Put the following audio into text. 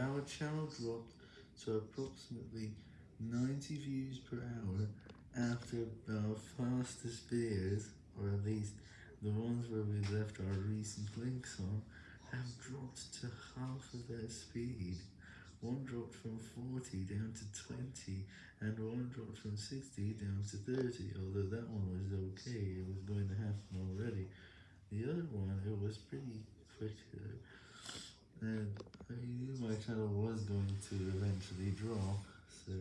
our channel dropped to approximately 90 views per hour after our fastest videos, or at least the ones where we left our recent links on, have dropped to half of their speed. One dropped from 40 down to 20, and one dropped from 60 down to 30, although that one was okay, it was going to happen already. The other one, it was pretty quick and channel was going to eventually drop, so.